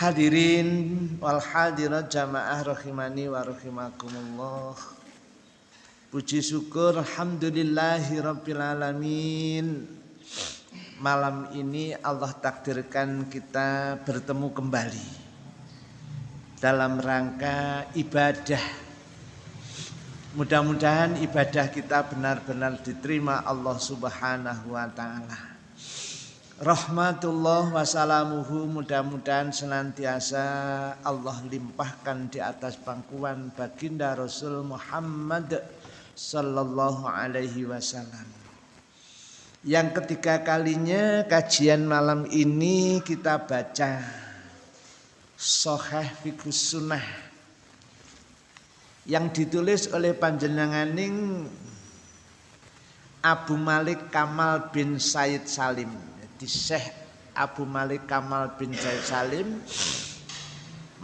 Hadirin wal hadirat jamaah rahimani wa rahimakumullah. Puji syukur alhamdulillahi rabbil alamin. Malam ini Allah takdirkan kita bertemu kembali dalam rangka ibadah. Mudah-mudahan ibadah kita benar-benar diterima Allah Subhanahu wa taala rahmatullah wassalamuhu mudah-mudahan senantiasa Allah limpahkan di atas pangkuan baginda Rasul Muhammad sallallahu alaihi wasallam. Yang ketiga kalinya kajian malam ini kita baca Soheh Fikus Sunnah yang ditulis oleh panjenenganing Abu Malik Kamal bin Said Salim di Syekh Abu Malik Kamal bin Zaid Salim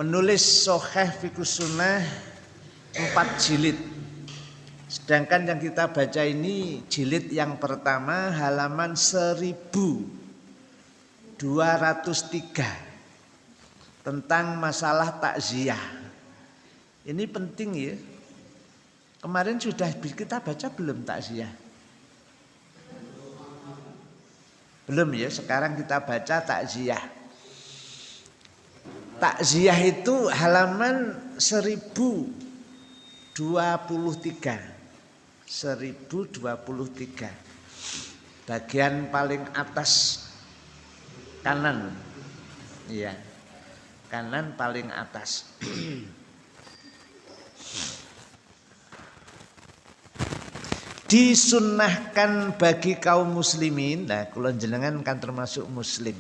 menulis Soheh Fikus Sunnah empat jilid. Sedangkan yang kita baca ini jilid yang pertama halaman 1203 tentang masalah takziah. Ini penting ya. Kemarin sudah kita baca belum takziah? Belum ya, sekarang kita baca takziah. Takziah itu halaman 1023. 1023. Bagian paling atas kanan. Iya. Kanan paling atas. disunnahkan bagi kaum muslimin nah kulon jenengan kan termasuk muslim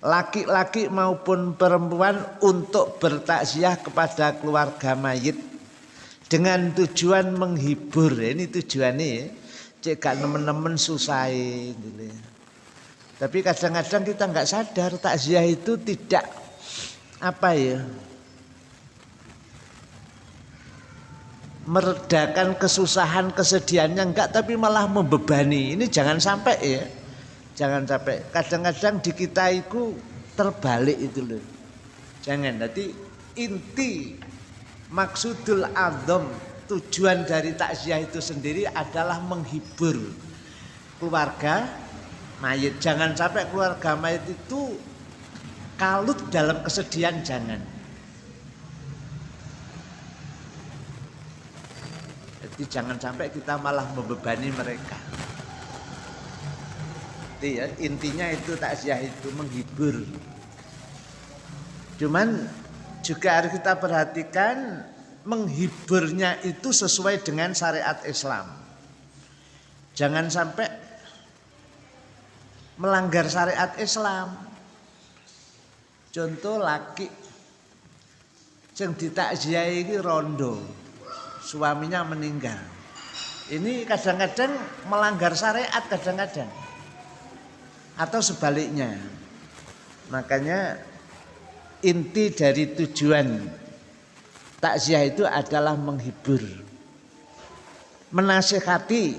laki-laki maupun perempuan untuk bertakziah kepada keluarga mayit dengan tujuan menghibur ini tujuannya ya cek gak nemen-nemen susah gitu. tapi kadang-kadang kita nggak sadar takziah itu tidak apa ya meredakan kesusahan kesedihannya enggak tapi malah membebani. Ini jangan sampai ya. Jangan sampai. Kadang-kadang di kita itu terbalik itu loh. Jangan. Nanti inti maksudul adom tujuan dari takziah itu sendiri adalah menghibur keluarga mayit. Jangan sampai keluarga mayit itu kalut dalam kesedihan jangan Jadi jangan sampai kita malah membebani mereka. Itu ya, intinya itu takziah itu menghibur. Cuman juga harus kita perhatikan menghiburnya itu sesuai dengan syariat Islam. Jangan sampai melanggar syariat Islam. Contoh laki yang ditakziah ini rondo suaminya meninggal. Ini kadang-kadang melanggar syariat kadang-kadang. Atau sebaliknya. Makanya inti dari tujuan takziah itu adalah menghibur. Menasihati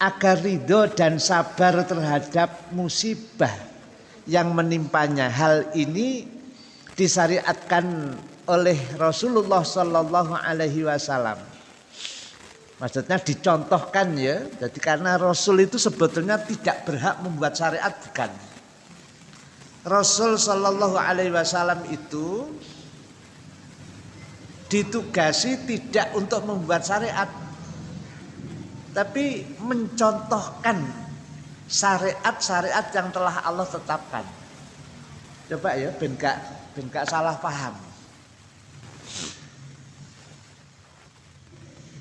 agar ridho dan sabar terhadap musibah yang menimpanya. Hal ini disyariatkan oleh Rasulullah Sallallahu Alaihi Wasallam. Maksudnya dicontohkan ya, jadi karena Rasul itu sebetulnya tidak berhak membuat syariat bukan. Rasul Sallallahu Alaihi Wasallam itu ditugasi tidak untuk membuat syariat, tapi mencontohkan syariat-syariat yang telah Allah tetapkan. Coba ya, ben gak, ben gak salah paham.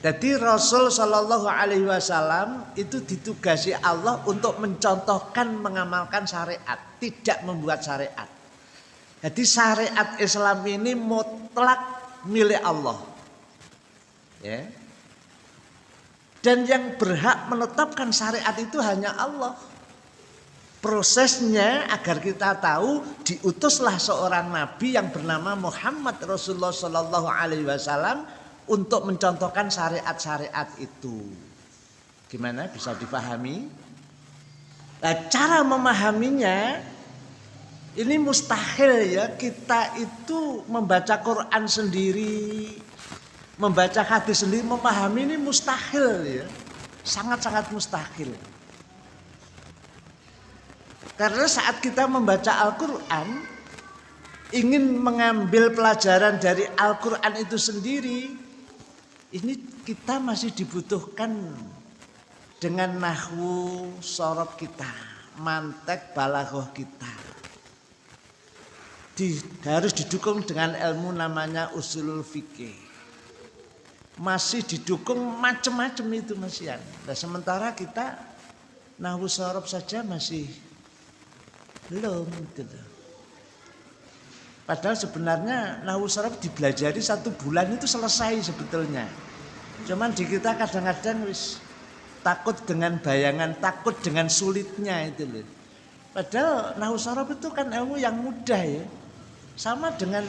Jadi Rasul Shallallahu Alaihi Wasallam itu ditugasi Allah untuk mencontohkan mengamalkan syariat, tidak membuat syariat. Jadi syariat Islam ini mutlak milik Allah. Ya. Dan yang berhak menetapkan syariat itu hanya Allah. Prosesnya agar kita tahu diutuslah seorang nabi yang bernama Muhammad Rasulullah Shallallahu Alaihi Wasallam untuk mencontohkan syariat-syariat itu. Gimana bisa dipahami? Nah, cara memahaminya Ini mustahil ya kita itu membaca Quran sendiri, membaca hadis sendiri, memahami ini mustahil ya. Sangat-sangat mustahil. Karena saat kita membaca Al-Quran, ingin mengambil pelajaran dari Al-Quran itu sendiri, ini kita masih dibutuhkan dengan nahwu sorot kita, mantek balaghah kita di, harus didukung dengan ilmu namanya usulul fikih. Masih didukung macam-macam itu Mas Yan. Nah, sementara kita nahwu sorob saja masih belum gitu. Padahal sebenarnya nahwu sorob dipelajari satu bulan itu selesai sebetulnya. Cuman di kita kadang-kadang wis takut dengan bayangan, takut dengan sulitnya itu loh. Padahal nahwu sorob itu kan ilmu yang mudah ya. Sama dengan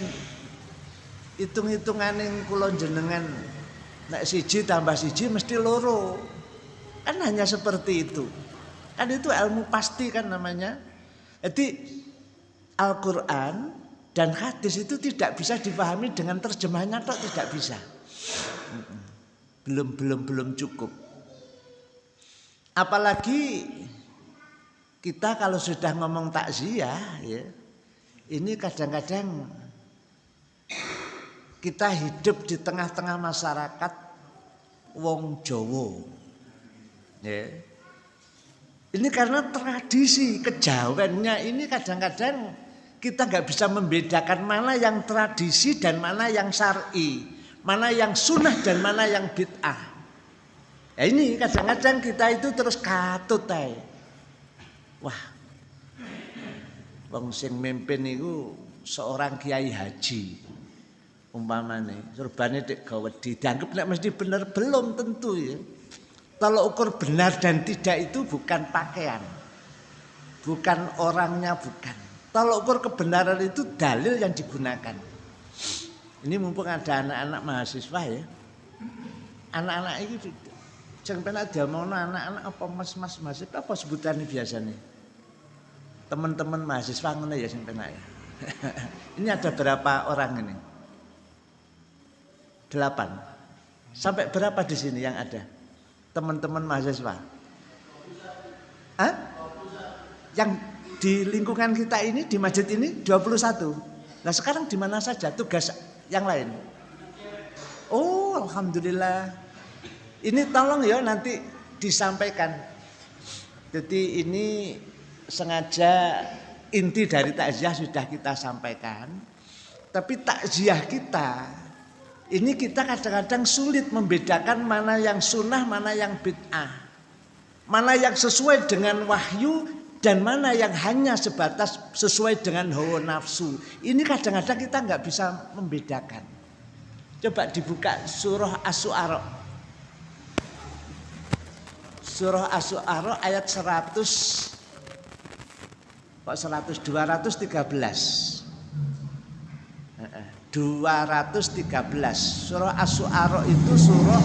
hitung-hitungan yang kulon jenengan nek siji tambah siji mesti loro. Kan hanya seperti itu. Kan itu ilmu pasti kan namanya. Jadi Al-Qur'an dan hadis itu tidak bisa dipahami dengan terjemahnya atau tidak bisa. Belum belum belum cukup. Apalagi kita kalau sudah ngomong takziah ya, ini kadang-kadang kita hidup di tengah-tengah masyarakat wong Jowo. Ya. Ini karena tradisi kejawennya ini kadang-kadang kita nggak bisa membedakan mana yang tradisi dan mana yang syar'i, mana yang sunnah dan mana yang bid'ah. Ya ini kadang-kadang kita itu terus katut. Wah, Wong sing mimpin niku seorang kiai haji. Umpamane surbane tek gawedi dianggap nek mesti bener belum tentu ya. Kalau ukur benar dan tidak itu bukan pakaian. Bukan orangnya bukan. Kalau ukur kebenaran itu dalil yang digunakan. Ini mumpung ada anak-anak mahasiswa ya. Anak-anak ini jangan pernah diomongno anak-anak apa mas-mas mahasiswa apa sebutannya biasanya teman-teman mahasiswa ngono ya penak ya. ini ada berapa orang ini? Delapan. Sampai berapa di sini yang ada? Teman-teman mahasiswa. Hah? Yang di lingkungan kita ini di masjid ini 21. Nah sekarang di mana saja tugas yang lain? Oh Alhamdulillah. Ini tolong ya nanti disampaikan. Jadi ini sengaja inti dari takziah sudah kita sampaikan. Tapi takziah kita ini kita kadang-kadang sulit membedakan mana yang sunnah, mana yang bid'ah. Mana yang sesuai dengan wahyu dan mana yang hanya sebatas sesuai dengan hawa nafsu. Ini kadang-kadang kita nggak bisa membedakan. Coba dibuka surah As-Su'ara. Surah As-Su'ara ayat 100 kok 100 213 213 surah As-Su'ara itu surah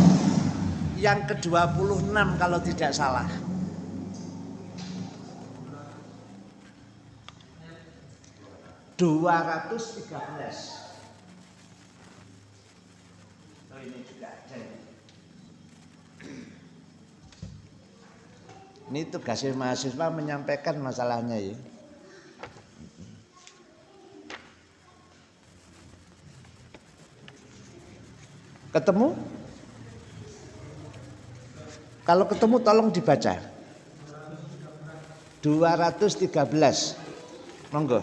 yang ke-26 kalau tidak salah dua ratus tiga belas oh ini juga ada ini tugasnya mahasiswa menyampaikan masalahnya ya Ketemu? Kalau ketemu tolong dibaca. 213. Monggo.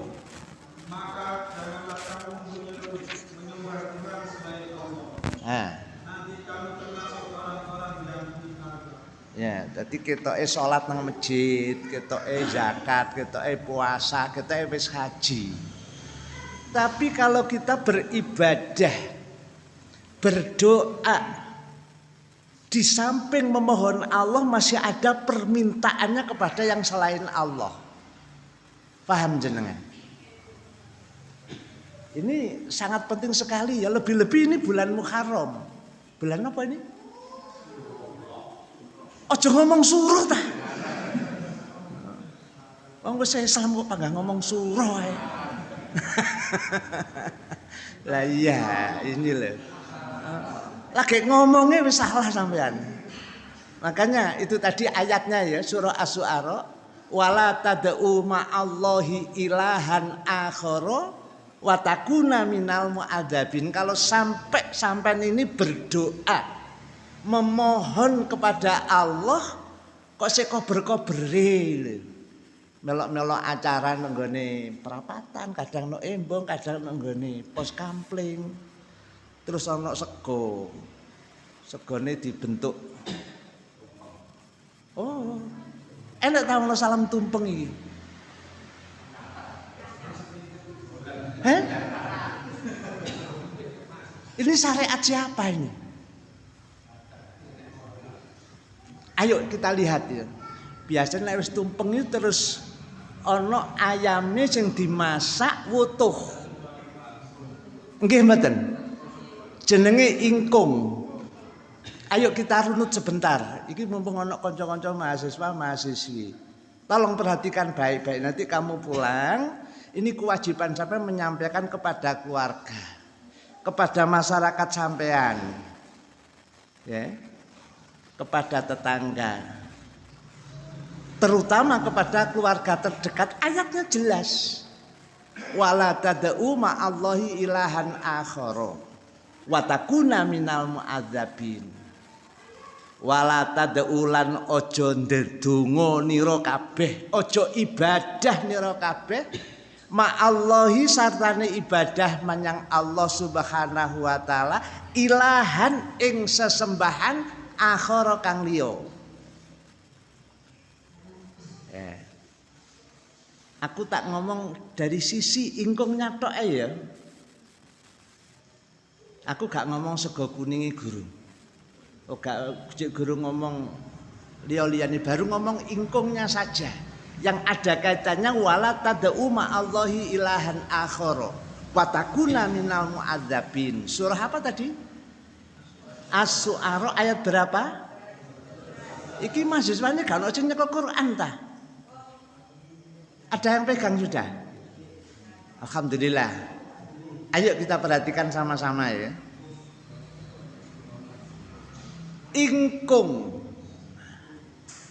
Maka janganlah kamu menyembah Tuhan selain Allah. Nah. Nanti kamu termasuk orang-orang yang Jadi kita eh sholat nang masjid, kita eh zakat, kita eh puasa, eh wis haji. Tapi kalau kita beribadah berdoa di samping memohon Allah masih ada permintaannya kepada yang selain Allah. Paham jenengan? Ini sangat penting sekali ya, lebih-lebih ini bulan Muharram. Bulan apa ini? Ojo ngomong suruh ta. Oh, wis Islam kok panggah ngomong surah ae. lah iya, ini loh. Lagi ngomongnya wis salah sampean. Makanya itu tadi ayatnya ya surah As-Su'ara wala tad'u ma'allahi ilahan akhara wa takuna minal mu'adzabin. Kalau sampai sampai ini berdoa memohon kepada Allah kok seko berkobere melok-melok acara nenggone perapatan, kadang no embong, kadang nenggone pos kampling. Terus ono sego. Segone dibentuk. Oh. Enak tahu lo salam tumpeng ini. Heh? Ini syariat siapa ini? Ayo kita lihat ya. Biasanya harus tumpeng itu terus ono ayamnya yang dimasak wutuh. Nggih mboten? Jenenge ingkung. Ayo kita runut sebentar. Iki mumpung ono kanca-kanca mahasiswa mahasiswi. Tolong perhatikan baik-baik. Nanti kamu pulang, ini kewajiban sampai menyampaikan kepada keluarga, kepada masyarakat sampean, ya, kepada tetangga. Terutama kepada keluarga terdekat ayatnya jelas. Wala tad'u ma'allahi ilahan akhara wa takuna minal mu'adzabin. Wala tad'u lan aja ndedonga nira kabeh aja ibadah nira kabeh ma'allahi sartane ibadah menyang Allah Subhanahu wa taala ilahan ing sesembahan akhara kang liya Aku tak ngomong dari sisi ingkungnya tok ya. Aku gak ngomong sego kuningi guru. Oh gak guru ngomong liya-liyane baru ngomong ingkungnya saja. Yang ada kaitannya wala tad'u Allahi ilahan akhara wa takuna minal mu'adzabin. Surah apa tadi? As-Su'ara ayat berapa? Iki mahasiswanya gak ono nyekel Quran ta? Ada yang pegang sudah? Alhamdulillah. Ayo kita perhatikan sama-sama ya. Ingkung.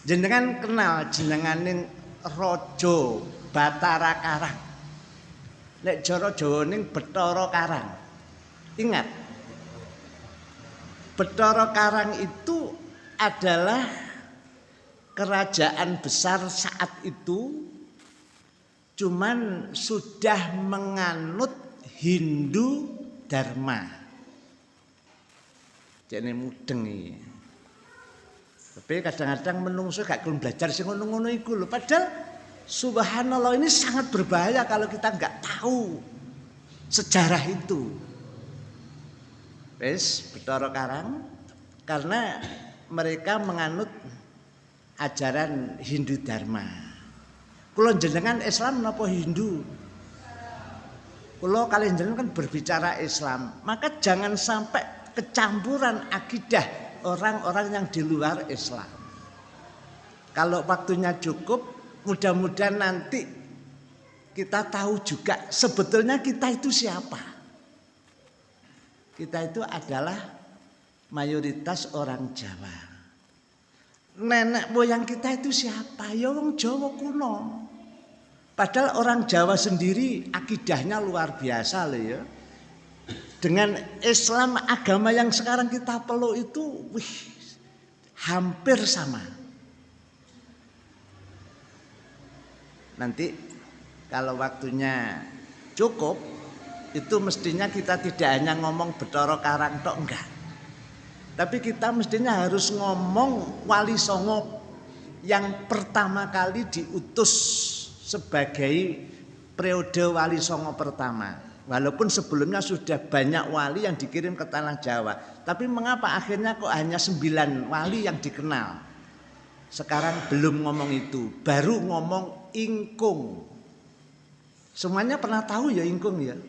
Jenengan kenal jenenganing Rojo Batara Karang. Nek Joro Jawa ning Betara Karang. Ingat. Betara Karang itu adalah kerajaan besar saat itu cuman sudah menganut Hindu Dharma. Jadi mudeng ini. Tapi kadang-kadang menungso gak belum belajar sih ngono-ngono iku lho. Padahal subhanallah ini sangat berbahaya kalau kita nggak tahu sejarah itu. Wes, Betara Karang karena mereka menganut ajaran Hindu Dharma. Kulo jenengan Islam napa Hindu? Kulo kalian jenengan kan berbicara Islam, maka jangan sampai kecampuran akidah orang-orang yang di luar Islam. Kalau waktunya cukup, mudah-mudahan nanti kita tahu juga sebetulnya kita itu siapa. Kita itu adalah mayoritas orang Jawa. Nenek moyang kita itu siapa? Ya wong Jawa kuno. Padahal orang Jawa sendiri akidahnya luar biasa loh ya. Dengan Islam agama yang sekarang kita peluk itu wih, hampir sama. Nanti kalau waktunya cukup itu mestinya kita tidak hanya ngomong Betoro Karang tok enggak. Tapi kita mestinya harus ngomong Wali Songo yang pertama kali diutus sebagai periode wali songo pertama. Walaupun sebelumnya sudah banyak wali yang dikirim ke tanah Jawa. Tapi mengapa akhirnya kok hanya sembilan wali yang dikenal? Sekarang belum ngomong itu. Baru ngomong ingkung. Semuanya pernah tahu ya ingkung ya?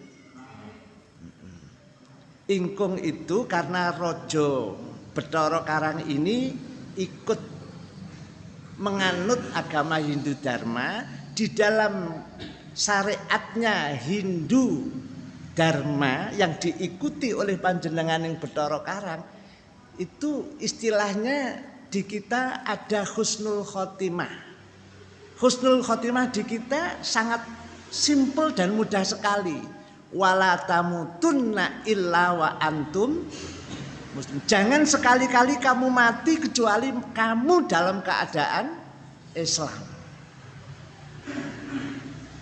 Ingkung itu karena Rojo Betoro Karang ini ikut menganut agama Hindu Dharma di dalam syariatnya Hindu Dharma yang diikuti oleh panjenengan yang Betoro Karang itu istilahnya di kita ada husnul khotimah. Husnul khotimah di kita sangat simple dan mudah sekali. Wala tamutunna illa wa antum muslim. Jangan sekali-kali kamu mati kecuali kamu dalam keadaan Islam.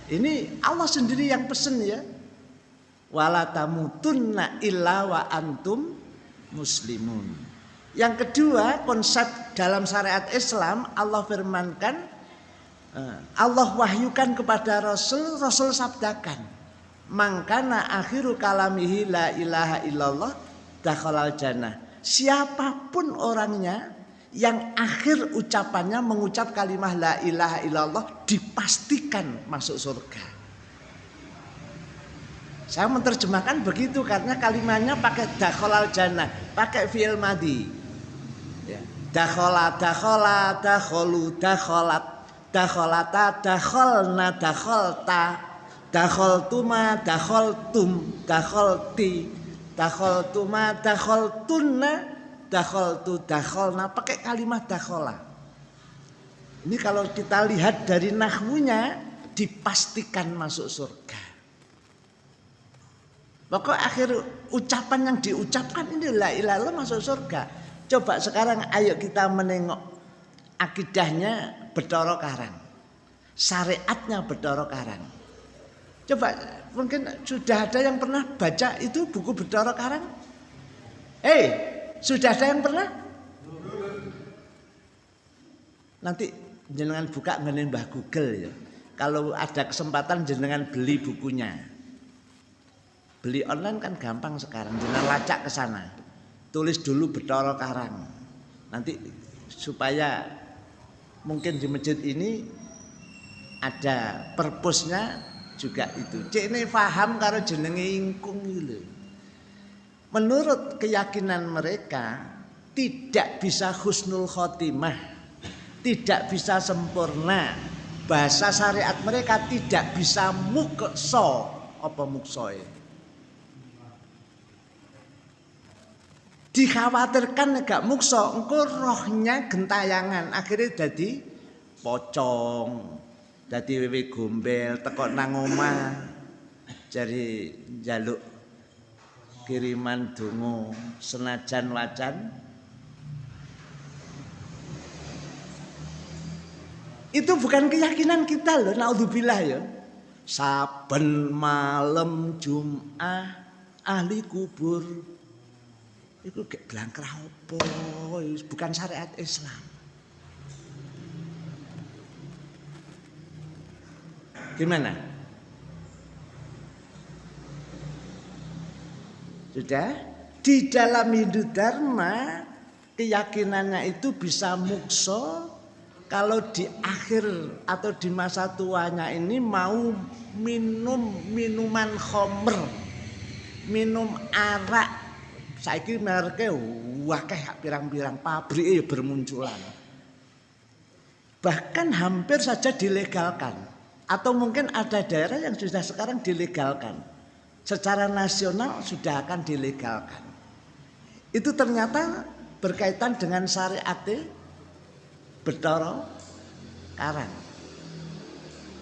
Ini Allah sendiri yang pesen ya wala tamutunna illa wa antum muslimun. Yang kedua, konsep dalam syariat Islam Allah firmankan eh, Allah wahyukan kepada Rasul, Rasul sabdakan, "Mangkana akhiru kalamihi la ilaha illallah dakhalal jannah." Siapa pun orangnya yang akhir ucapannya mengucap kalimah la ilaha illallah dipastikan masuk surga. Saya menerjemahkan begitu karena kalimatnya pakai dakholal jannah, pakai fi'il madi. Ya. Dakhola, dakhola, dakholu, dakholat, dakholata, dakholna, dakholta, dakholtuma, dakholtum, dakholti, dakholtuma, dakholtunna, dakholtu, dakholna, pakai kalimat dakhola. Ini kalau kita lihat dari nahwunya dipastikan masuk surga. Pokok akhir ucapan yang diucapkan ini la ilaha masuk surga. Coba sekarang ayo kita menengok akidahnya Betoro Karang. Syariatnya Betoro Karang. Coba mungkin sudah ada yang pernah baca itu buku Betoro Karang? Eh, hey, sudah ada yang pernah? Nanti jenengan buka menembah Google ya. Kalau ada kesempatan jenengan beli bukunya. Beli online kan gampang sekarang. Jangan lacak ke sana. Tulis dulu Betoro Karang. Nanti supaya mungkin di masjid ini ada perpusnya juga itu. Cek ini paham karo jenenge ingkung gitu. Menurut keyakinan mereka tidak bisa husnul khotimah, tidak bisa sempurna. Bahasa syariat mereka tidak bisa mukso apa muksoe dikhawatirkan gak mukso engko rohnya gentayangan akhirnya jadi pocong jadi wewe gombel teko nang omah jadi jaluk kiriman dungo senajan wacan. Itu bukan keyakinan kita loh naudzubillah ya. Saben malam Jumat ahli kubur. Itu kayak gelang apa bukan syariat Islam gimana sudah di dalam Hindu Dharma keyakinannya itu bisa mukso kalau di akhir atau di masa tuanya ini mau minum minuman khomer minum arak saiki merke wakeh pirang-pirang pabrik ya bermunculan. Bahkan hampir saja dilegalkan. Atau mungkin ada daerah yang sudah sekarang dilegalkan. Secara nasional sudah akan dilegalkan. Itu ternyata berkaitan dengan syariat Betoro Karang.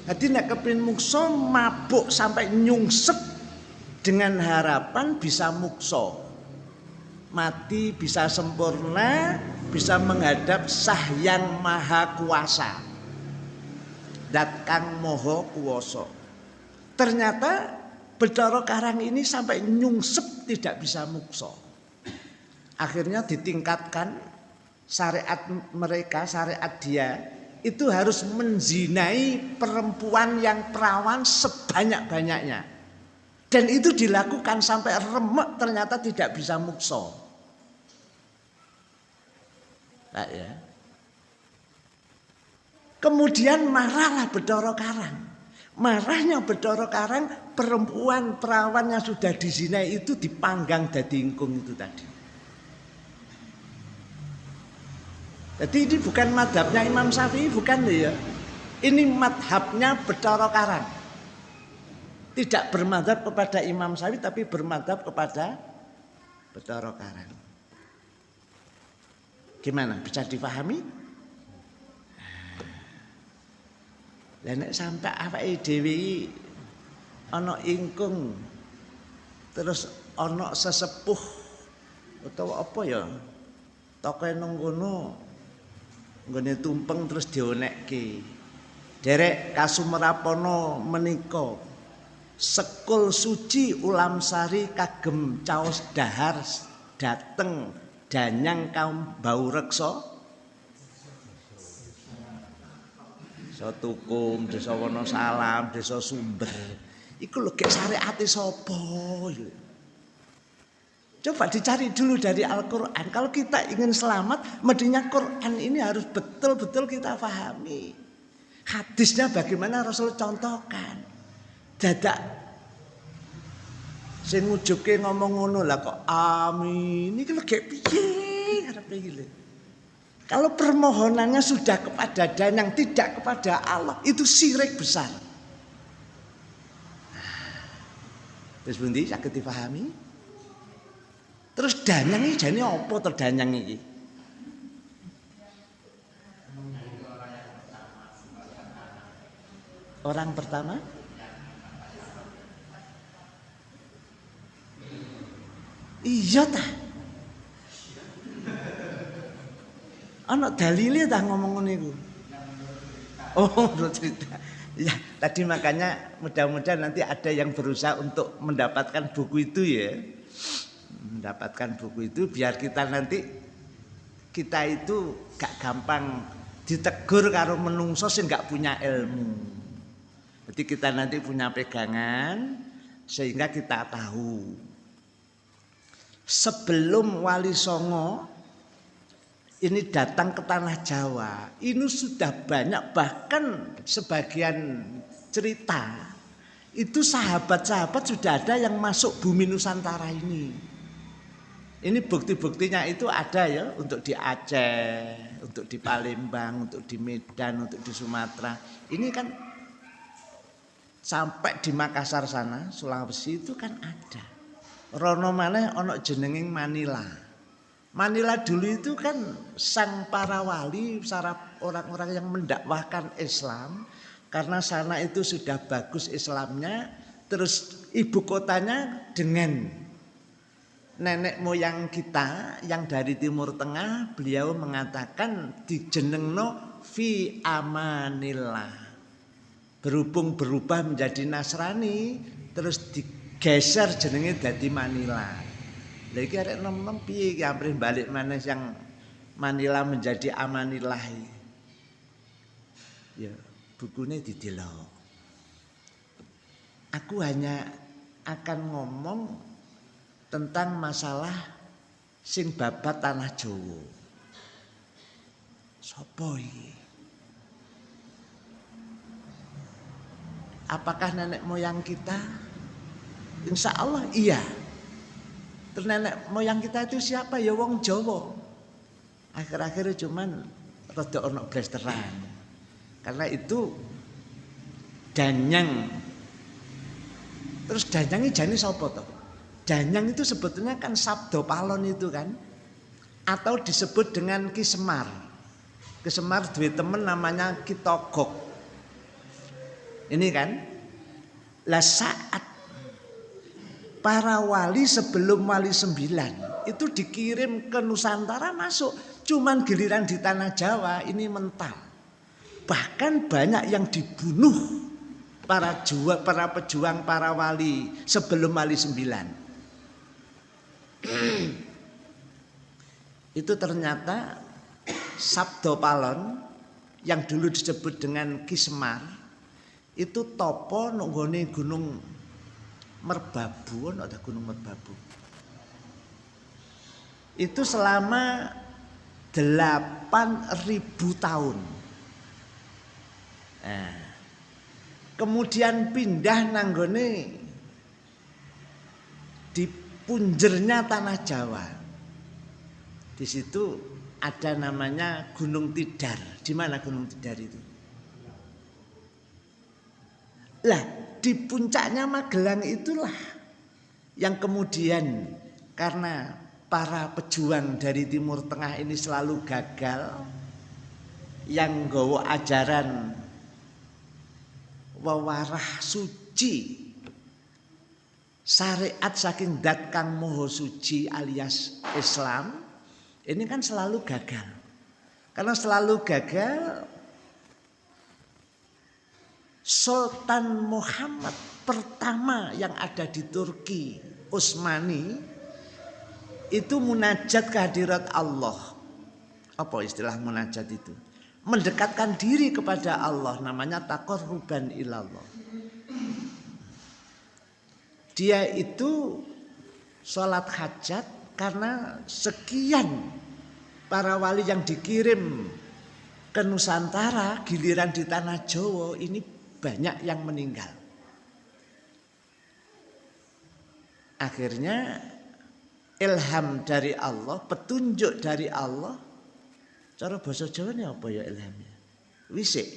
Jadi nak kepin mukso mabuk sampai nyungsep dengan harapan bisa mukso mati bisa sempurna, bisa menghadap Sah Yang Maha Kuasa. Dat Kang Moho Kuwoso. Ternyata Bedoro Karang ini sampai nyungsep tidak bisa mukso. Akhirnya ditingkatkan syariat mereka, syariat dia itu harus menzinai perempuan yang perawan sebanyak-banyaknya. Dan itu dilakukan sampai remek ternyata tidak bisa mukso. Nah, ya. Kemudian marahlah Bedoro Karang. Marahnya Bedoro Karang perempuan perawan yang sudah dizinai itu dipanggang dari ingkung itu tadi. Jadi ini bukan madhabnya Imam Syafi'i bukan ya. Ini madhabnya Betara Karang. Tidak bermadhab kepada Imam Sawi tapi bermadhab kepada Betara Karang. Gimana? Bisa difahami? Lah nek sampai awake dhewe ana ingkung terus ana sesepuh utawa apa ya? Tokoe nang kono nggone tumpeng terus dionekke. Derek Kasumrapono menika sekul suci ulam sari kagem caos dahar dateng danyang kaum bau desa tukum desa wonosalam desa sumber iku lho gek syariate sapa Coba dicari dulu dari Al-Quran. Kalau kita ingin selamat, mestinya Quran ini harus betul-betul kita pahami. Hadisnya bagaimana Rasul contohkan. Dadak sing ngujuke ngomong ngono lah kok amin iki lagi piye arepe iki Kalau permohonannya sudah kepada dan yang tidak kepada Allah itu sirik besar. Terus bundi sakit dipahami? Terus danyang ini jadi apa terdanyang ini? Orang pertama Iya ta. Anak dalile ta ngomong niku. Oh, cerita. Ya, tadi makanya mudah-mudahan nanti ada yang berusaha untuk mendapatkan buku itu ya. Mendapatkan buku itu biar kita nanti kita itu gak gampang ditegur karo menungso sing gak punya ilmu. Jadi kita nanti punya pegangan sehingga kita tahu. Sebelum Wali Songo ini datang ke tanah Jawa, ini sudah banyak bahkan sebagian cerita itu sahabat-sahabat sudah ada yang masuk bumi Nusantara ini. Ini bukti-buktinya itu ada ya untuk di Aceh, untuk di Palembang, untuk di Medan, untuk di Sumatera. Ini kan sampai di Makassar sana Sulawesi itu kan ada rono mana ono jenenging Manila Manila dulu itu kan sang para wali orang-orang yang mendakwahkan Islam karena sana itu sudah bagus Islamnya terus ibu kotanya dengan nenek moyang kita yang dari Timur Tengah beliau mengatakan di jenengno fi amanillah berhubung berubah menjadi Nasrani terus digeser jenenge dadi Manila. Lha iki arek nom-nom piye iki balik mana yang Manila menjadi Amanillah. Ya, bukunya didelok. Aku hanya akan ngomong tentang masalah sing babat tanah Jawa. Sopo? Apakah nenek moyang kita? Insya Allah iya. Terus nenek moyang kita itu siapa? Ya wong Jawa. Akhir-akhir cuman rada ono blasteran. Karena itu danyang. Terus danyang ini jani sapa toh? Danyang itu sebetulnya kan sabdo palon itu kan. Atau disebut dengan kisemar. Kisemar dua temen namanya Kitogok. Ini kan lah saat para wali sebelum wali sembilan itu dikirim ke Nusantara masuk. Cuman giliran di tanah Jawa ini mental. Bahkan banyak yang dibunuh para juang para pejuang para wali sebelum wali sembilan. Itu ternyata Sabdo Palon yang dulu disebut dengan Kismar itu topo nunggone gunung Merbabu, ada gunung Merbabu. Itu selama 8000 tahun. Nah, kemudian pindah nanggone di punjernya tanah Jawa. Di situ ada namanya Gunung Tidar. Di mana Gunung Tidar itu? Lah, di puncaknya Magelang itulah yang kemudian karena para pejuang dari Timur Tengah ini selalu gagal yang gawa ajaran wawarah suci syariat saking dat kang moho suci alias Islam ini kan selalu gagal. Karena selalu gagal Sultan Muhammad pertama yang ada di Turki, Utsmani, itu munajat kehadirat Allah. Apa istilah munajat itu? Mendekatkan diri kepada Allah namanya ruban ilallah. Dia itu sholat hajat karena sekian para wali yang dikirim ke Nusantara giliran di tanah Jawa ini banyak yang meninggal. Akhirnya ilham dari Allah, petunjuk dari Allah. Cara bahasa Jawa ini apa ya ilhamnya? Wisik.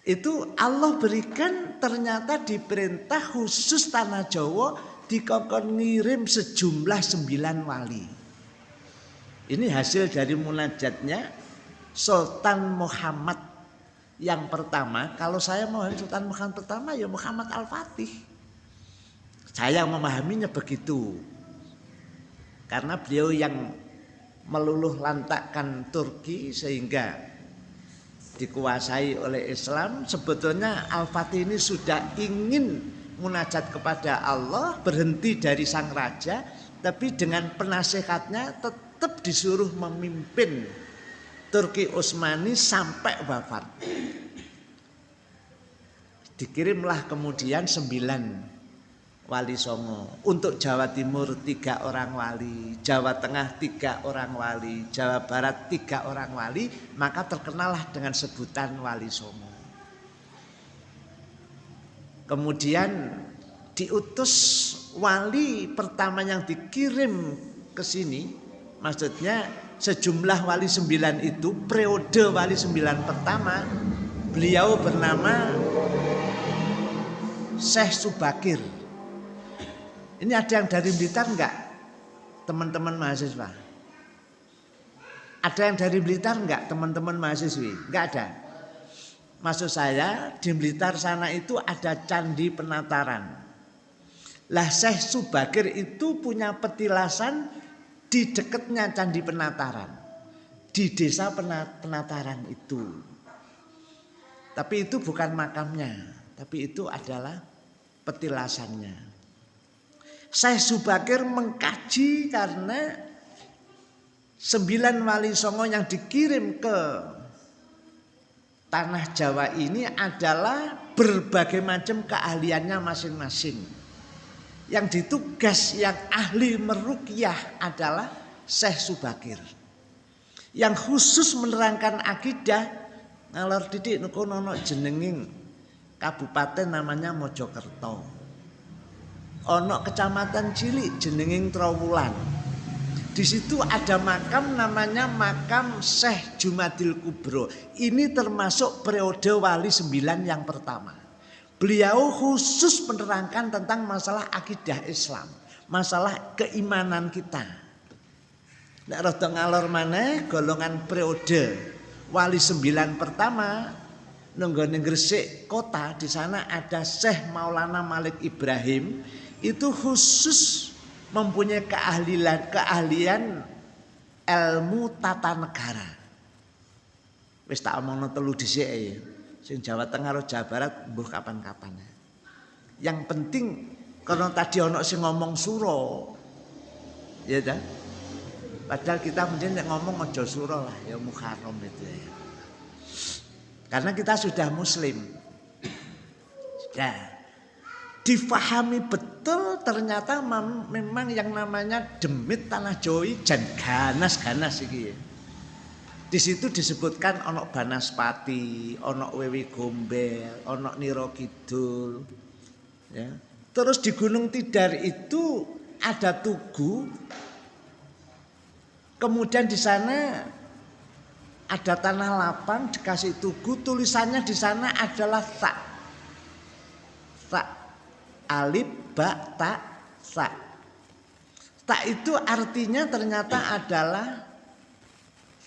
Itu Allah berikan ternyata diperintah khusus tanah Jawa dikongkon ngirim sejumlah sembilan wali. Ini hasil dari munajatnya Sultan Muhammad yang pertama, kalau saya mau Sultan Muhammad pertama ya Muhammad Al-Fatih. Saya memahaminya begitu. Karena beliau yang meluluh lantakkan Turki sehingga dikuasai oleh Islam. Sebetulnya Al-Fatih ini sudah ingin munajat kepada Allah, berhenti dari sang raja, tapi dengan penasehatnya tetap disuruh memimpin Turki Utsmani sampai wafat. Dikirimlah kemudian sembilan wali songo. Untuk Jawa Timur tiga orang wali, Jawa Tengah tiga orang wali, Jawa Barat tiga orang wali, maka terkenallah dengan sebutan wali songo. Kemudian diutus wali pertama yang dikirim ke sini, maksudnya sejumlah wali sembilan itu periode wali sembilan pertama beliau bernama Syekh Subakir. Ini ada yang dari Blitar enggak teman-teman mahasiswa? Ada yang dari Blitar enggak teman-teman mahasiswi? Enggak ada? Maksud saya di Blitar sana itu ada candi penataran. Lah Syekh Subakir itu punya petilasan di dekatnya Candi Penataran, di desa Penataran itu. Tapi itu bukan makamnya, tapi itu adalah petilasannya. Saya Subakir mengkaji karena sembilan wali songo yang dikirim ke tanah Jawa ini adalah berbagai macam keahliannya masing-masing. Yang ditugas yang ahli merukyah adalah Syekh Subakir. Yang khusus menerangkan akidah ngalor didik nuko nono jenenging kabupaten namanya Mojokerto. Ono kecamatan cilik jenenging Trawulan. Di situ ada makam namanya makam Syekh Jumadil Kubro. Ini termasuk periode wali sembilan yang pertama. Beliau khusus menerangkan tentang masalah akidah Islam, masalah keimanan kita. Nek rada ngalor mana golongan periode wali sembilan pertama nunggone Gresik kota di sana ada Syekh Maulana Malik Ibrahim itu khusus mempunyai keahlian keahlian ilmu tata negara. Wis tak omongno telu dhisik ya. Sing Jawa Tengah atau Jawa Barat mbuh kapan-kapan. Yang penting karena tadi ono sing ngomong suro. Ya dah. Padahal kita mungkin ngomong ojo suro lah ya Muharram itu ya. Karena kita sudah muslim. Sudah. Difahami betul ternyata memang yang namanya demit tanah Jawa jan ganas-ganas iki ya. Di situ disebutkan onok Banaspati, onok Wewi Gombel, onok Niro Kidul. Ya. Terus di Gunung Tidar itu ada tugu. Kemudian di sana ada tanah lapang dikasih tugu tulisannya di sana adalah tak tak alif ba tak tak tak itu artinya ternyata adalah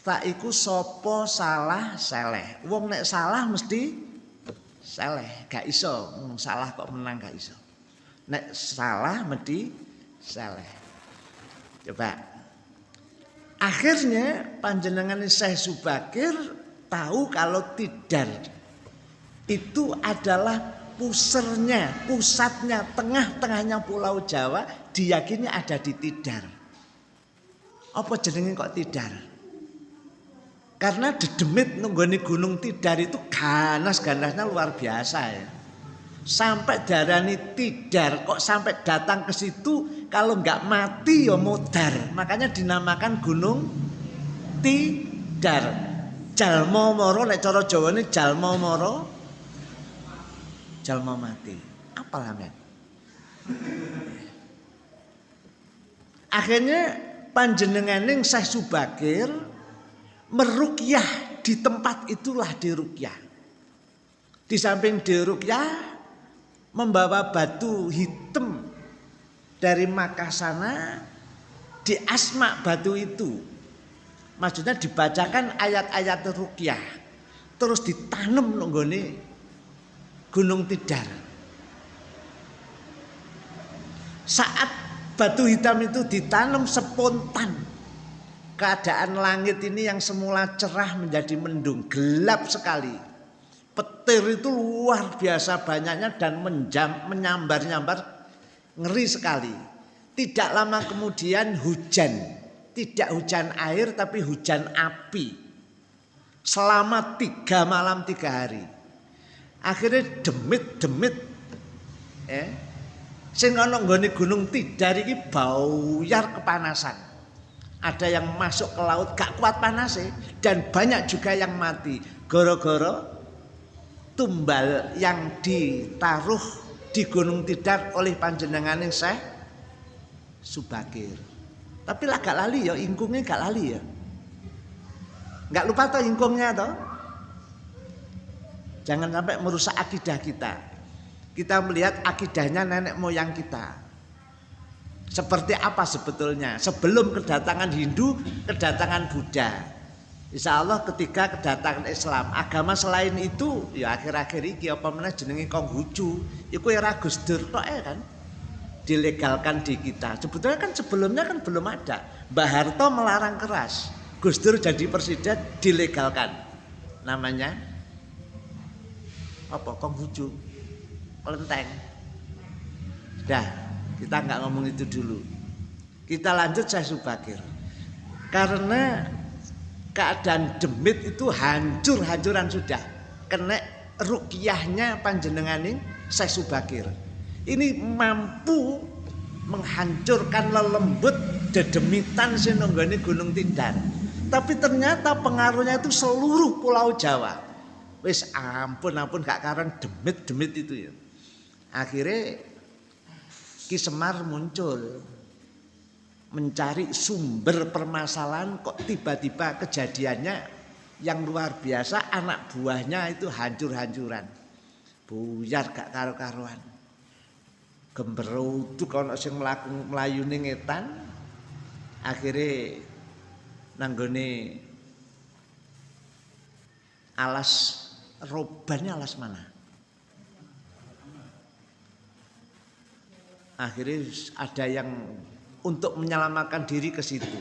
tak iku sopo salah seleh? Wong nek salah mesti seleh gak iso. Salah kok menang gak iso. Nek salah mesti seleh. Coba. Akhirnya panjenengan Syekh Subakir tahu kalau tidar. Itu adalah pusernya, pusatnya, tengah-tengahnya Pulau Jawa diyakini ada di Tidar. Apa jenenge kok Tidar? Karena dedemit nunggoni gunung Tidar itu ganas-ganasnya luar biasa ya. Sampai darani Tidar kok sampai datang ke situ kalau nggak mati ya mudar. Makanya dinamakan gunung Tidar. Jalmo moro nek cara Jawa ini jalmo moro jalmo mati. Apa men? Akhirnya panjenenganing Syekh Subakir merukyah di tempat itulah dirukyah. Di samping dirukyah membawa batu hitam dari Makkah sana di asma batu itu. Maksudnya dibacakan ayat-ayat rukyah. Terus ditanam nunggone Gunung Tidar. Saat batu hitam itu ditanam spontan. Keadaan langit ini yang semula cerah menjadi mendung, gelap sekali. Petir itu luar biasa banyaknya dan menjam, menyambar-nyambar Ngeri sekali. Tidak lama kemudian hujan. Tidak hujan air tapi hujan api. Selama tiga malam tiga hari. Akhirnya demit-demit. Eh, sing ana nggone gunung Tidar iki bauyar kepanasan. Ada yang masuk ke laut gak kuat panas dan banyak juga yang mati. Goro-goro tumbal yang ditaruh di Gunung Tidar oleh panjenengan Syekh Subakir. Tapi lah gak lali ya, ingkungnya gak lali ya. Gak lupa toh ingkungnya toh. Jangan sampai merusak akidah kita. Kita melihat akidahnya nenek moyang kita. Seperti apa sebetulnya? Sebelum kedatangan Hindu, kedatangan Buddha. Insya Allah ketika kedatangan Islam agama selain itu ya akhir-akhir ini apa mana jenenge Konghucu itu ya Gus Dur ya kan? Dilegalkan di kita. Sebetulnya kan sebelumnya kan belum ada. Mbah Harto melarang keras. Gus Dur jadi presiden dilegalkan. Namanya apa? Konghucu kelenteng dah kita nggak ngomong itu dulu. Kita lanjut saya Subakir. Karena keadaan demit itu hancur-hancuran sudah. Kena rukyahnya panjenenganing Syekh Subakir. Ini mampu menghancurkan lelembut dedemitan sinonggone Gunung Tidar tapi ternyata pengaruhnya itu seluruh pulau Jawa. Wis ampun ampun gak karang demit-demit itu ya. Akhirnya Ki Semar muncul mencari sumber permasalahan kok tiba-tiba kejadiannya yang luar biasa anak buahnya itu hancur-hancuran. Buyar gak karo-karuan. Gemberutu kalau sing melaku melayu ngetan akhirnya nanggone alas robannya alas mana akhirnya ada yang untuk menyelamatkan diri ke situ.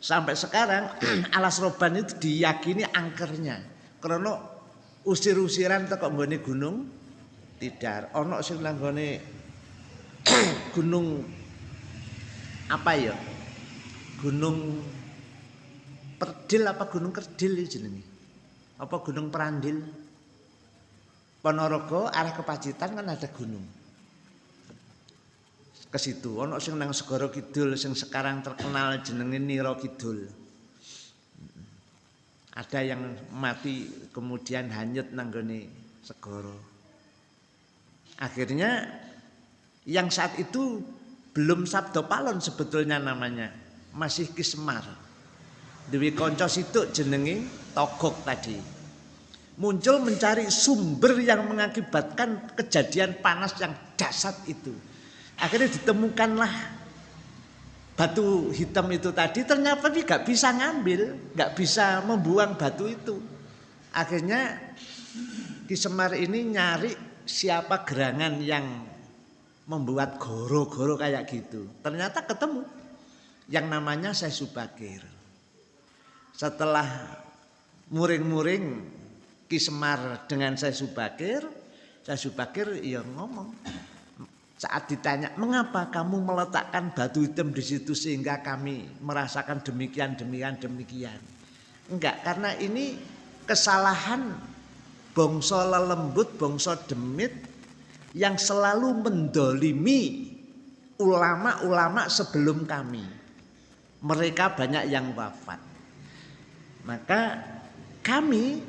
Sampai sekarang alas roban itu diyakini angkernya. Karena usir-usiran teko nggone gunung Tidar. Ono sing nanggone gunung apa ya? Gunung Perdil apa Gunung Kerdil jenenge? Apa Gunung Perandil? Ponorogo arah ke Pacitan kan ada gunung ke situ. Ono sing nang Segara Kidul sing sekarang terkenal jenenge Niro Kidul. Ada yang mati kemudian hanyut nanggone segoro. Akhirnya yang saat itu belum Sabdo Palon sebetulnya namanya, masih Kismar. Dewi konco situ jenengi togok tadi. Muncul mencari sumber yang mengakibatkan kejadian panas yang dasar itu. Akhirnya ditemukanlah batu hitam itu tadi ternyata dia gak bisa ngambil, gak bisa membuang batu itu. Akhirnya Ki Semar ini nyari siapa gerangan yang membuat goro-goro kayak gitu. Ternyata ketemu yang namanya Syekh Subakir. Setelah muring-muring Ki Semar dengan Syekh Subakir, Syekh Subakir ya ngomong. Saat ditanya, mengapa kamu meletakkan batu hitam di situ sehingga kami merasakan demikian, demikian, demikian. Enggak, karena ini kesalahan bongso lelembut, bongso demit yang selalu mendolimi ulama-ulama sebelum kami. Mereka banyak yang wafat. Maka kami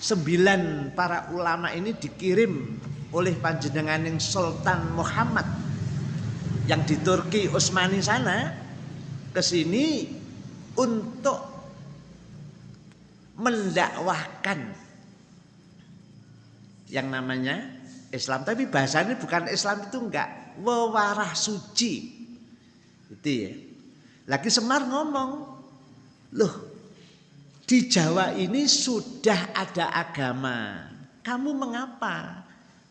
sembilan para ulama ini dikirim oleh panjenengan yang Sultan Muhammad yang di Turki Utsmani sana ke sini untuk mendakwahkan yang namanya Islam. Tapi bahasanya bukan Islam itu enggak wewarah suci. Itu ya. Lagi Semar ngomong loh di Jawa ini sudah ada agama. Kamu mengapa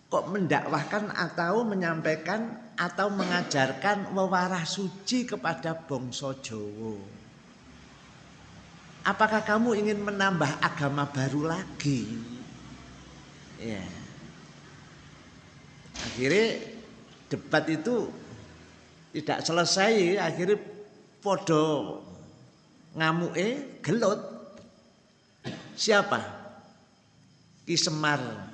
kok mendakwahkan atau menyampaikan atau mengajarkan wewarah suci kepada bangsa Jawa. Apakah kamu ingin menambah agama baru lagi? Ya. Akhirnya debat itu tidak selesai, akhirnya podo ngamuke gelut. Siapa? Ki Semar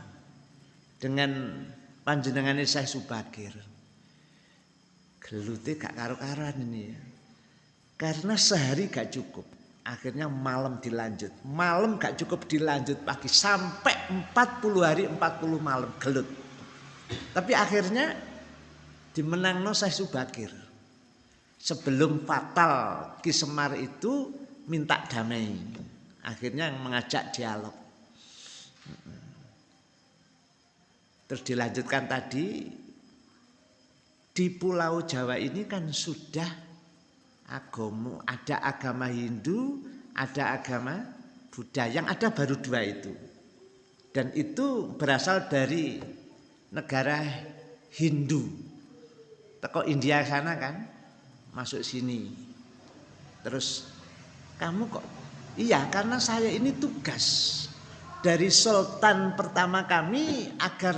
dengan panjenengan Syekh Subakir. Gelute gak karo-karan ini ya. Karena sehari gak cukup. Akhirnya malam dilanjut. Malam gak cukup dilanjut pagi. Sampai 40 hari 40 malam gelut. Tapi akhirnya dimenang no Syekh Subakir. Sebelum fatal Ki Semar itu minta damai. Akhirnya mengajak dialog. Terus dilanjutkan tadi di Pulau Jawa ini kan sudah agama, ada agama Hindu, ada agama Buddha. Yang ada baru dua itu. Dan itu berasal dari negara Hindu. Teko India sana kan, masuk sini. Terus kamu kok Iya, karena saya ini tugas dari sultan pertama kami agar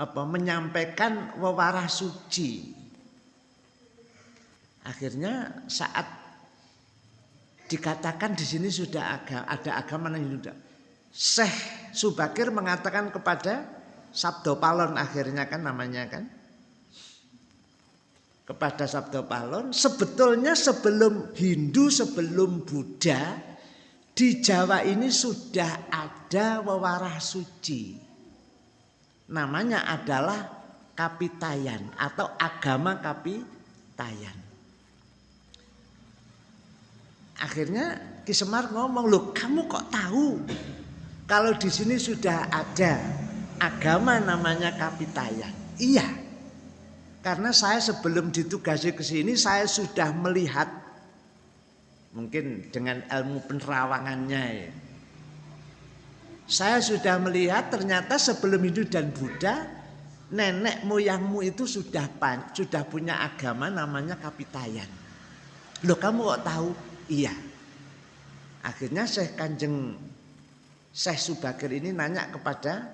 apa menyampaikan wewarah suci. Akhirnya saat dikatakan di sini sudah ada, ada agama yang sudah Syekh Subakir mengatakan kepada Sabdo Palon akhirnya kan namanya kan kepada Sabdo Palon sebetulnya sebelum Hindu sebelum Buddha di Jawa ini sudah ada wewarah suci. Namanya adalah Kapitayan atau agama Kapitayan. Akhirnya Ki Semar ngomong, "Loh, kamu kok tahu kalau di sini sudah ada agama namanya Kapitayan?" Iya. Karena saya sebelum ditugasi ke sini saya sudah melihat Mungkin dengan ilmu penerawangannya ya. Saya sudah melihat ternyata sebelum Hindu dan Buddha nenek moyangmu itu sudah pan, sudah punya agama namanya Kapitayan. Loh kamu kok tahu? Iya. Akhirnya Syekh Kanjeng Syekh Subakir ini nanya kepada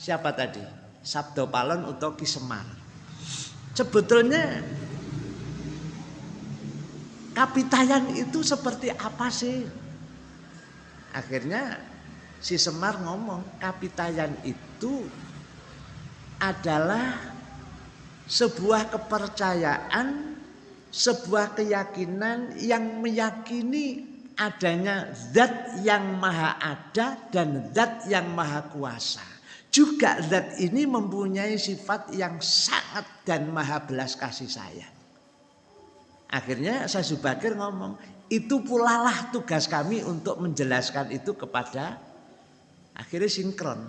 siapa tadi? Sabdo Palon atau Kisemar. Sebetulnya Kapitayan itu seperti apa sih? Akhirnya si Semar ngomong, kapitayan itu adalah sebuah kepercayaan, sebuah keyakinan yang meyakini adanya zat yang maha ada dan zat yang maha kuasa. Juga zat ini mempunyai sifat yang sangat dan maha belas kasih sayang. Akhirnya saya Subakir ngomong, itu pula lah tugas kami untuk menjelaskan itu kepada akhirnya sinkron.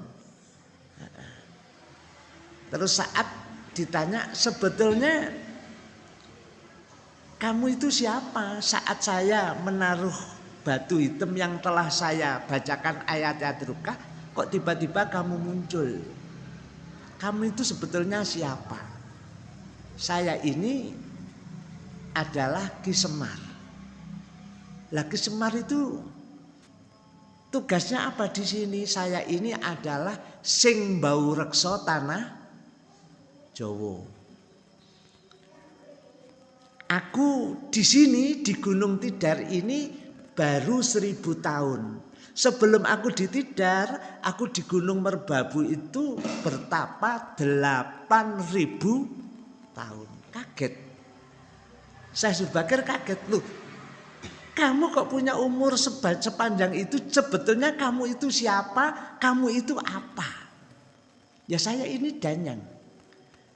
Terus saat ditanya sebetulnya kamu itu siapa? Saat saya menaruh batu hitam yang telah saya bacakan ayat-ayat rukah, kok tiba-tiba kamu muncul? Kamu itu sebetulnya siapa? Saya ini adalah Ki Semar. Lah Ki Semar itu tugasnya apa di sini? Saya ini adalah sing bau rekso tanah Jawa. Aku di sini di Gunung Tidar ini baru seribu tahun. Sebelum aku di Tidar, aku di Gunung Merbabu itu bertapa delapan ribu tahun. Kaget. Saya Subakir kaget loh. Kamu kok punya umur sepanjang itu sebetulnya kamu itu siapa? Kamu itu apa? Ya saya ini Danyang.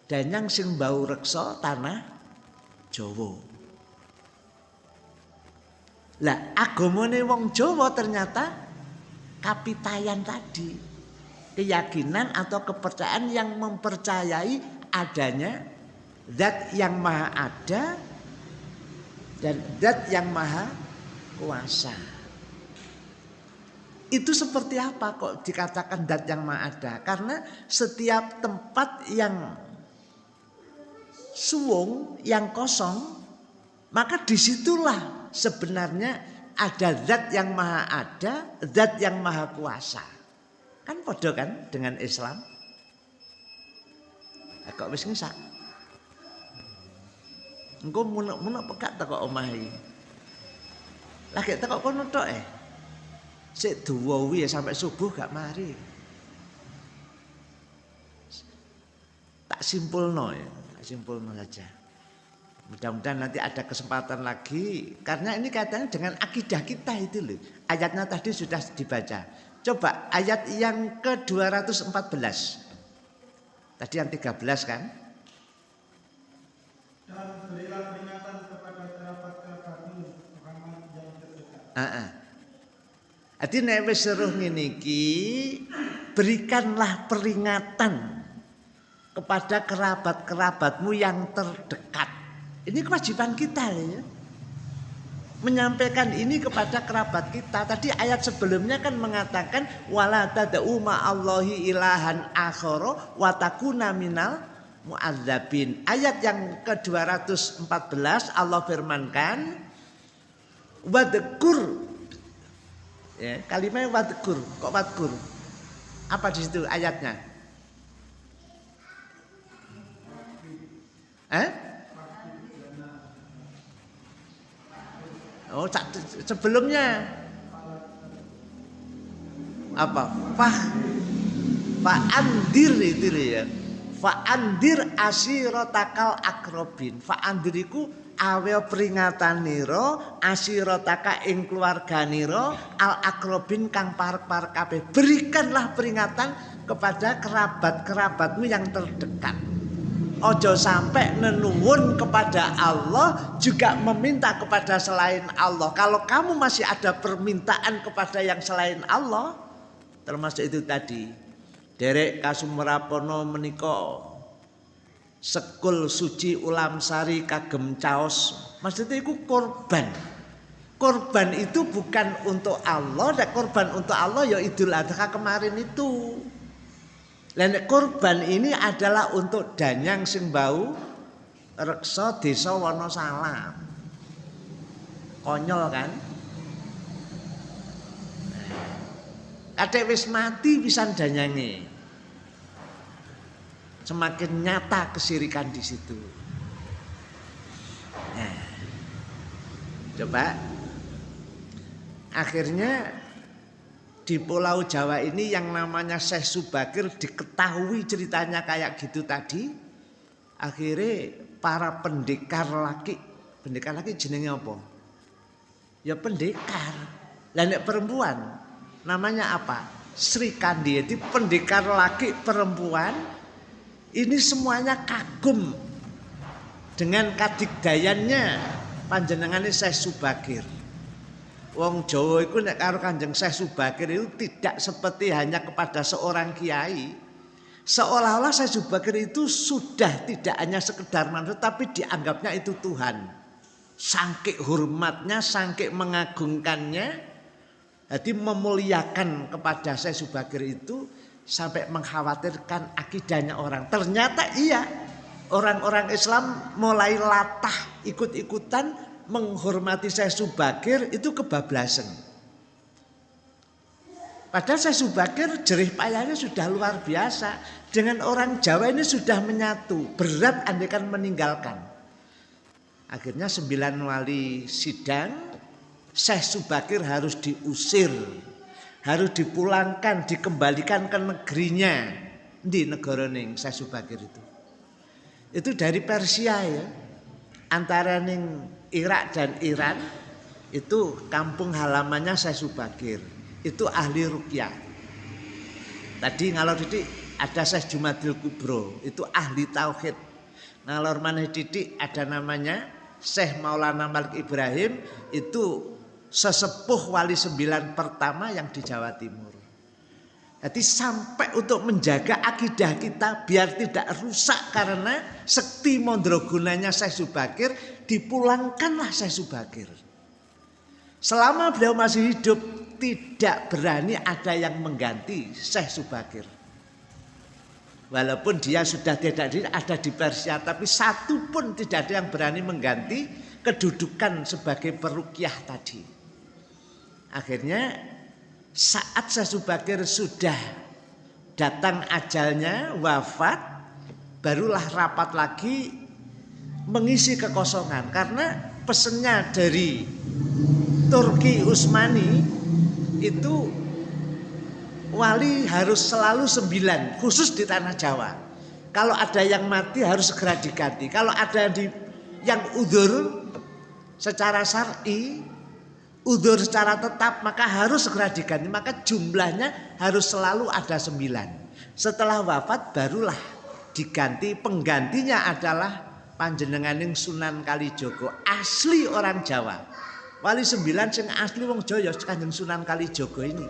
Danyang sing bau reksa tanah Jawa. Lah agamane wong Jawa ternyata kapitayan tadi. Keyakinan atau kepercayaan yang mempercayai adanya zat yang maha ada dan dat yang maha kuasa. Itu seperti apa kok dikatakan dat yang maha ada? Karena setiap tempat yang suwung, yang kosong, maka di situlah sebenarnya ada zat yang maha ada, zat yang maha kuasa. Kan podo kan dengan Islam? Kok wis? Engko munek-munek pekat tak kok omah iki. Lagi kok kono tok eh. Sik duwi ya sampai subuh gak mari. Tak simpulno ya, tak simpulno saja. Mudah-mudahan nanti ada kesempatan lagi karena ini kaitannya dengan akidah kita itu loh. Ayatnya tadi sudah dibaca. Coba ayat yang ke-214. Tadi yang 13 kan? Dan berilah peringatan kepada kerabat-kerabatmu yang terdekat. Heeh. Jadi nek wis seruh berikanlah peringatan kepada kerabat-kerabatmu yang terdekat. Ini kewajiban kita ya. Menyampaikan ini kepada kerabat kita. Tadi ayat sebelumnya kan mengatakan wala tad'u ma'allahi ilahan akhara wa takuna minal mu'adzabin. Ayat yang ke-214 Allah firmankan wadkur ya, kalimat wadkur kok wadkur apa di situ ayatnya? Eh oh sebelumnya. Apa? Fah. Fa andir itu ya Fa'andir asirotakal akrobin. Fa'andiriku awe peringatan niro asirotaka ing keluarga niro al akrobin kang par-par kabeh. Berikanlah peringatan kepada kerabat-kerabatmu yang terdekat. Ojo sampai nenuwun kepada Allah juga meminta kepada selain Allah. Kalau kamu masih ada permintaan kepada yang selain Allah, termasuk itu tadi Derek Kasumrapono menika sekul suci ulam sari kagem caos. Maksudnya itu korban. Korban itu bukan untuk Allah, dan korban untuk Allah ya Idul Adha kemarin itu. Dan korban ini adalah untuk danyang sing bau reksa desa Wonosalam. Konyol kan? Kadek wis mati pisan danyange. Semakin nyata kesirikan di situ. Nah, coba akhirnya di Pulau Jawa ini yang namanya Syekh Subakir diketahui ceritanya kayak gitu tadi. Akhirnya para pendekar laki, pendekar laki jenenge apa? Ya pendekar. Lah perempuan namanya apa? Sri Kandi itu pendekar laki perempuan ini semuanya kagum dengan kadigdayannya panjenengane Syekh Subakir. Wong Jawa iku nek karo Kanjeng Syekh Subakir itu tidak seperti hanya kepada seorang kiai. Seolah-olah Syekh Subakir itu sudah tidak hanya sekedar manusia tapi dianggapnya itu Tuhan. Sangkik hormatnya, sangkik mengagungkannya. Jadi memuliakan kepada Syekh Subakir itu sampai mengkhawatirkan akidahnya orang. Ternyata iya, orang-orang Islam mulai latah ikut-ikutan menghormati Syekh Subakir itu kebablasan. Padahal Syekh Subakir jerih payahnya sudah luar biasa. Dengan orang Jawa ini sudah menyatu. Berat andekan meninggalkan. Akhirnya sembilan wali sidang. Syekh Subakir harus diusir. Harus dipulangkan, dikembalikan ke negerinya. Di negara ning Syekh Subakir itu. Itu dari Persia ya. Antara ning Irak dan Iran itu kampung halamannya saya Subakir. Itu ahli rukyah. Tadi ngalor didik ada Syekh Jumadil Kubro, itu ahli tauhid. Ngalor maneh didik ada namanya Syekh Maulana Malik Ibrahim, itu sesepuh wali sembilan pertama yang di Jawa Timur. Jadi sampai untuk menjaga akidah kita biar tidak rusak karena sekti mondrogunanya Syekh Subakir dipulangkanlah Syekh Subakir. Selama beliau masih hidup tidak berani ada yang mengganti Syekh Subakir. Walaupun dia sudah tidak ada di Persia tapi satu pun tidak ada yang berani mengganti kedudukan sebagai perukiah tadi. Akhirnya saat Syekh Subakir sudah datang ajalnya wafat barulah rapat lagi mengisi kekosongan karena pesennya dari Turki Utsmani itu wali harus selalu sembilan khusus di tanah Jawa. Kalau ada yang mati harus segera diganti. Kalau ada di yang udur secara syar'i, udur secara tetap maka harus segera diganti. Maka jumlahnya harus selalu ada sembilan. Setelah wafat barulah diganti. Penggantinya adalah panjenenganing Sunan Kalijogo asli orang Jawa. Wali sembilan sing asli wong Jawa ya Kanjeng Sunan Kalijogo ini.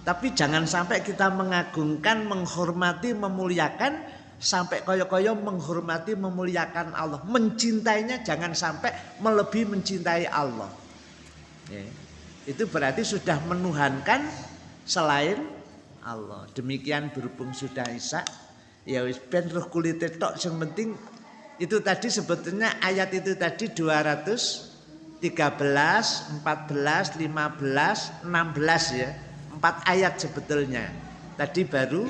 Tapi jangan sampai kita mengagungkan, menghormati, memuliakan sampai koyo-koyo menghormati, memuliakan Allah. Mencintainya jangan sampai melebihi mencintai Allah. Ya. Itu berarti sudah menuhankan selain Allah. Demikian berhubung sudah Isa ya wis ben roh kulit tok sing penting itu tadi sebetulnya ayat itu tadi 213 14 15 16 ya empat ayat sebetulnya tadi baru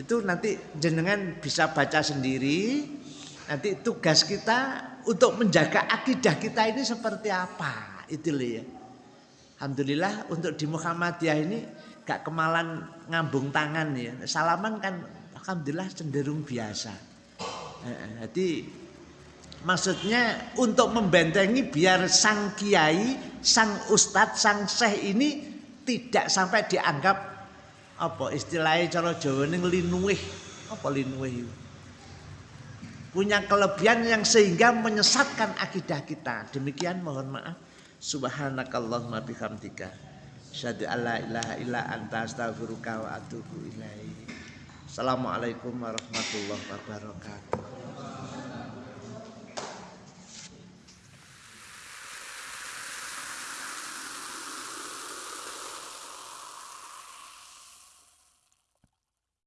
itu nanti jenengan bisa baca sendiri. Nanti tugas kita untuk menjaga akidah kita ini seperti apa. Itu loh ya. Alhamdulillah untuk di Muhammadiyah ini gak kemalan ngambung tangan ya. Salaman kan alhamdulillah cenderung biasa. Jadi maksudnya untuk membentengi biar sang kiai, sang ustadz, sang syekh ini tidak sampai dianggap apa istilahnya cara Jawa ini linuih apa linuih punya kelebihan yang sehingga menyesatkan akidah kita. Demikian mohon maaf. Subhanakallahumma bihamdika. Syadu alla ilaha illa anta astaghfiruka wa atubu ilaih Assalamualaikum warahmatullahi wabarakatuh.